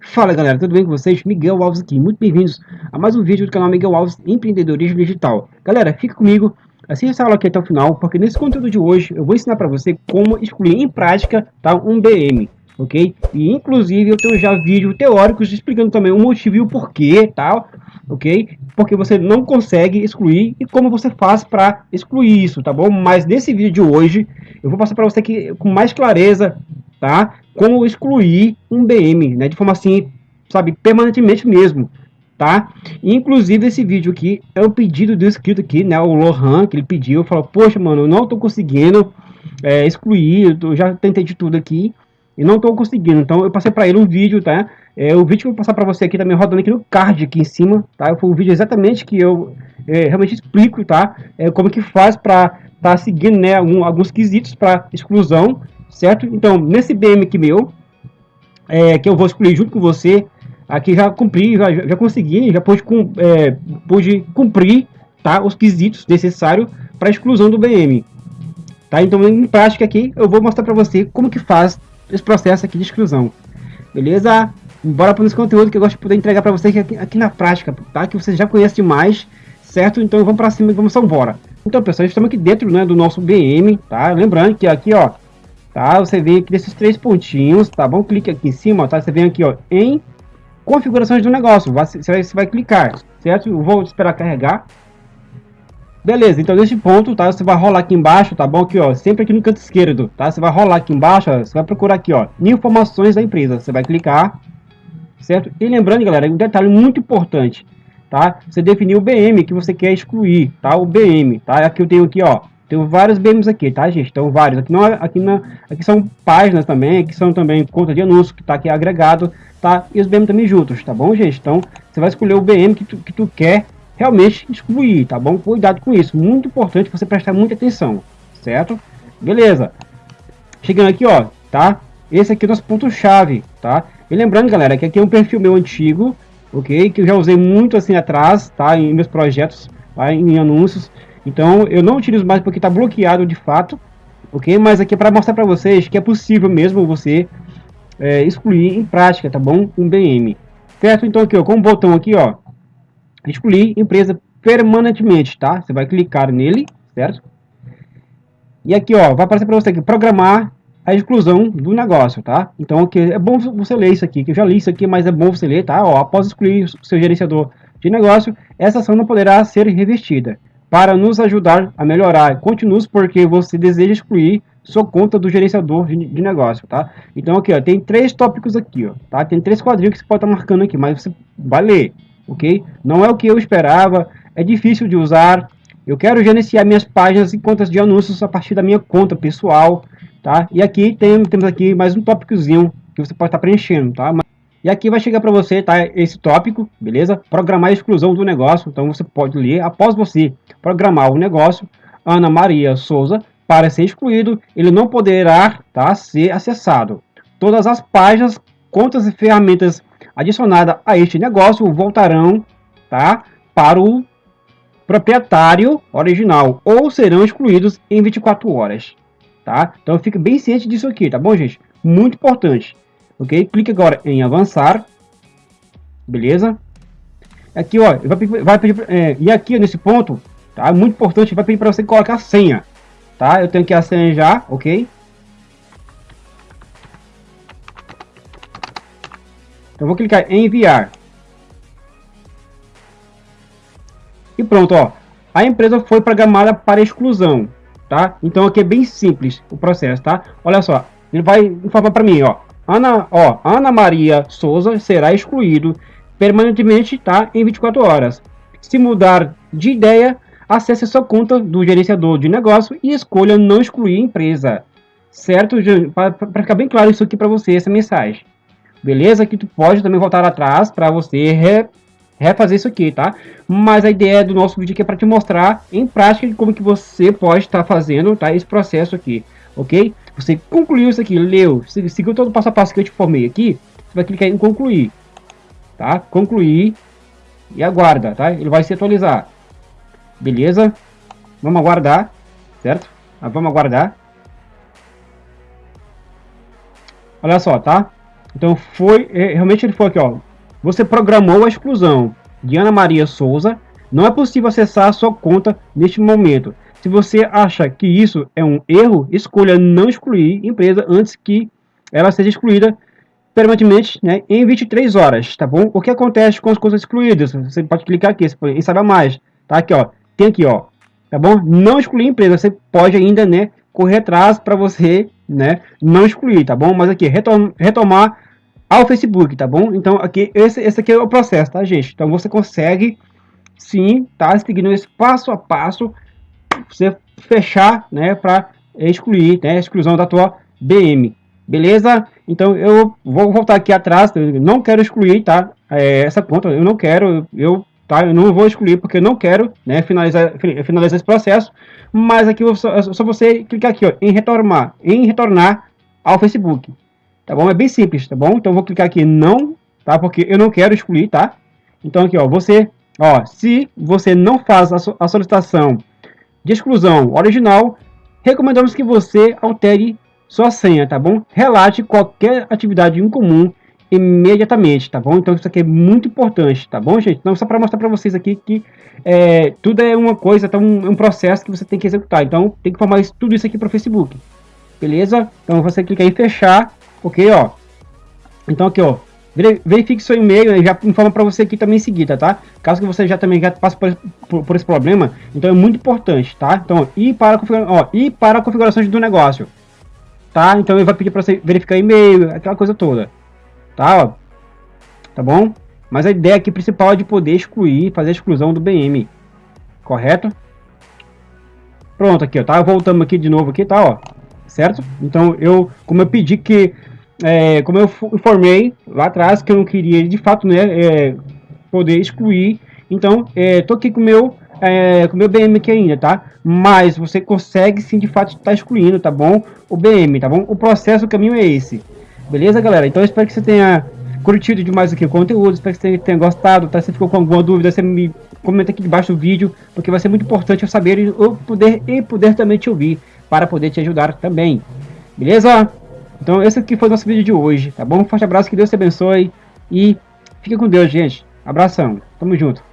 Fala galera, tudo bem com vocês? Miguel Alves aqui, muito bem-vindos a mais um vídeo do canal Miguel Alves Empreendedorismo Digital. Galera, fica comigo, assista essa aula aqui até o final, porque nesse conteúdo de hoje eu vou ensinar para você como excluir em prática tá, um BM, ok? E inclusive eu tenho já vídeos teóricos explicando também o motivo e o porquê, tá? Ok? Porque você não consegue excluir e como você faz para excluir isso, tá bom? Mas nesse vídeo de hoje, eu vou passar para você aqui com mais clareza, tá? Como excluir um BM, né? De forma assim, sabe, permanentemente mesmo, tá? inclusive esse vídeo aqui é um pedido do inscrito aqui, né? O Lohan, que ele pediu, falou, poxa, mano, eu não tô conseguindo é, excluir, eu já tentei de tudo aqui e não estou conseguindo. Então eu passei para ele um vídeo, tá? É, o vídeo que eu vou passar para você aqui também rodando aqui no card aqui em cima, tá? Foi um vídeo exatamente que eu é, realmente explico, tá? É, como que faz para tá seguindo, né, algum, alguns quesitos para exclusão, certo? Então, nesse BM aqui meu, é, que eu vou excluir junto com você, aqui já cumpri, já, já consegui, já pude, é, pude cumprir, tá? Os quesitos necessários para exclusão do BM, tá? Então, em prática aqui, eu vou mostrar para você como que faz esse processo aqui de exclusão. Beleza? Bora para esse conteúdo que eu gosto de poder entregar para vocês aqui, aqui, na prática, tá? Que vocês já conhecem demais, certo? Então vamos para cima e vamos embora. Então, pessoal, estamos aqui dentro né, do nosso BM, tá? Lembrando que aqui, ó, tá? Você vem aqui nesses três pontinhos, tá bom? Clique aqui em cima, tá? Você vem aqui, ó, em configurações do negócio. Você vai, você vai clicar, certo? Eu vou esperar carregar. Beleza, então nesse ponto, tá? Você vai rolar aqui embaixo, tá bom? Aqui, ó, sempre aqui no canto esquerdo, tá? Você vai rolar aqui embaixo, ó, você vai procurar aqui, ó, informações da empresa. Você vai clicar, certo? E lembrando, galera, um detalhe muito importante, tá? Você definir o BM que você quer excluir, tá? O BM, tá? Aqui eu tenho aqui, ó, tenho vários BMs aqui, tá, gente? Então, vários. Aqui, não, é, aqui, não, aqui são páginas também, aqui são também conta de anúncio, que tá aqui agregado, tá? E os BM também juntos, tá bom, gente? Então, você vai escolher o BM que tu, que tu quer realmente excluir, tá bom? Cuidado com isso, muito importante você prestar muita atenção, certo? Beleza. Chegando aqui, ó, tá? Esse aqui é o nosso ponto-chave, tá? E lembrando, galera, que aqui é um perfil meu antigo, ok? Que eu já usei muito assim atrás, tá? Em meus projetos, tá? em anúncios. Então, eu não utilizo mais porque está bloqueado de fato, ok? Mas aqui é para mostrar para vocês que é possível mesmo você é, excluir em prática, tá bom? Um BM, certo? Então aqui, ó, com o botão aqui, ó, excluir empresa permanentemente, tá? Você vai clicar nele, certo? E aqui, ó, vai aparecer para você aqui, programar a exclusão do negócio, tá? Então, aqui, é bom você ler isso aqui, que eu já li isso aqui, mas é bom você ler, tá? Ó, após excluir o seu gerenciador de negócio, essa ação não poderá ser revestida. Para nos ajudar a melhorar, continue porque você deseja excluir sua conta do gerenciador de, de, negócio, tá? Então, aqui, ó, tem três tópicos aqui, ó, tá? Tem três quadrinhos que você pode estar marcando aqui, mas você vai ler, ok? Não é o que eu esperava, é difícil de usar. Eu quero gerenciar minhas páginas e contas de anúncios a partir da minha conta pessoal, tá? E aqui tem, temos aqui mais um tópicozinho que você pode estar preenchendo, tá? E aqui vai chegar para você, tá? Esse tópico, beleza? Programar a exclusão do negócio. Então você pode ler após você programar o negócio. Ana Maria Souza para ser excluído, ele não poderá, tá? Ser acessado. Todas as páginas, contas e ferramentas adicionada a este negócio voltarão tá, para o proprietário original ou serão excluídos em 24 horas. Tá? Então fique bem ciente disso aqui, tá bom, gente? Muito importante. Ok? Clique agora em avançar. Beleza? Aqui, ó, vai pedir, vai pedir é, e aqui nesse ponto, tá? Muito importante, vai pedir para você colocar a senha. Tá? Eu tenho aqui a senha já, ok? Eu vou clicar em enviar. E pronto, ó. A empresa foi programada para exclusão, tá? Então aqui é bem simples o processo, tá? Olha só, ele vai informar para mim, ó. Ana, ó, Ana Maria Souza será excluído permanentemente, tá? Em 24 horas. Se mudar de ideia, acesse sua conta do gerenciador de negócio e escolha não excluir empresa. Certo? Para ficar bem claro isso aqui para você, essa mensagem. Beleza? Que tu pode também voltar atrás para você refazer isso aqui, tá? Mas a ideia do nosso vídeo aqui é para te mostrar em prática como que você pode estar tá fazendo, tá? Esse processo aqui, ok? Você concluiu isso aqui, leu, seguiu todo o passo a passo que eu te formei aqui, você vai clicar em concluir, tá? Concluir e aguarda, tá? Ele vai se atualizar. Beleza? Vamos aguardar, certo? Ah, vamos aguardar. olha só, tá? Então foi, é, realmente ele foi aqui, ó. Você programou a exclusão de Ana Maria Souza. Não é possível acessar a sua conta neste momento. Se você acha que isso é um erro, escolha não excluir empresa antes que ela seja excluída permanentemente né, em 23 horas, tá bom? O que acontece com as coisas excluídas? Você pode clicar aqui e saber mais, tá? Aqui, ó, tem aqui, ó, tá bom? Não excluir empresa, você pode ainda, né, correr atrás para você, né, não excluir, tá bom? Mas aqui, retom retomar ao Facebook, tá bom? Então, aqui, esse, esse aqui é o processo, tá, gente? Então, você consegue, sim, tá, seguindo esse passo a passo, você fechar, né, para excluir, né, exclusão da tua BM, beleza? Então, eu vou voltar aqui atrás, não quero excluir, tá, é, essa conta, eu não quero, eu tá? Eu não vou excluir porque eu não quero, né, finalizar, finalizar esse processo, mas aqui só, só você clicar aqui, ó, em retornar, em retornar ao Facebook, tá bom? É bem simples, tá bom? Então eu vou clicar aqui não, tá? Porque eu não quero excluir, tá? Então aqui, ó, você, ó, se você não faz a, a solicitação de exclusão original, recomendamos que você altere sua senha, tá bom? Relate qualquer atividade incomum imediatamente, tá bom? Então isso aqui é muito importante, tá bom, gente? Então só para mostrar para vocês aqui que é, tudo é uma coisa, tá um, um, processo que você tem que executar. Então tem que formar isso, tudo isso aqui para o Facebook, beleza? Então você clica em fechar, ok, ó. Então aqui, ó, verifique seu e-mail, já informa para você aqui também em seguida, tá? Caso que você já também já passe por, por, por, esse problema, então é muito importante, tá? Então, ir para ó, ir para a configuração do negócio, tá? Então ele vai pedir para você verificar e-mail, aquela coisa toda tá? Ó, tá bom? Mas a ideia aqui principal é de poder excluir, fazer a exclusão do BM, correto? Pronto, aqui, ó, tá? Voltamos aqui de novo aqui, tá, ó, certo? Então, eu, como eu pedi que, é, como eu informei lá atrás que eu não queria, de fato, né, é, poder excluir, então, é, tô aqui com o meu, é, com meu BM aqui ainda, tá? Mas você consegue sim, de fato, estar tá excluindo, tá bom? O BM, tá bom? O processo, o caminho é esse. Beleza, galera? Então espero que você tenha curtido demais aqui o conteúdo, espero que você tenha gostado, tá? Se ficou com alguma dúvida, você me comenta aqui debaixo do vídeo, porque vai ser muito importante eu saber e eu poder, e poder também te ouvir, para poder te ajudar também. Beleza? Então esse aqui foi o nosso vídeo de hoje, tá bom? Um forte abraço, que Deus te abençoe e fique com Deus, gente. Abração, tamo junto.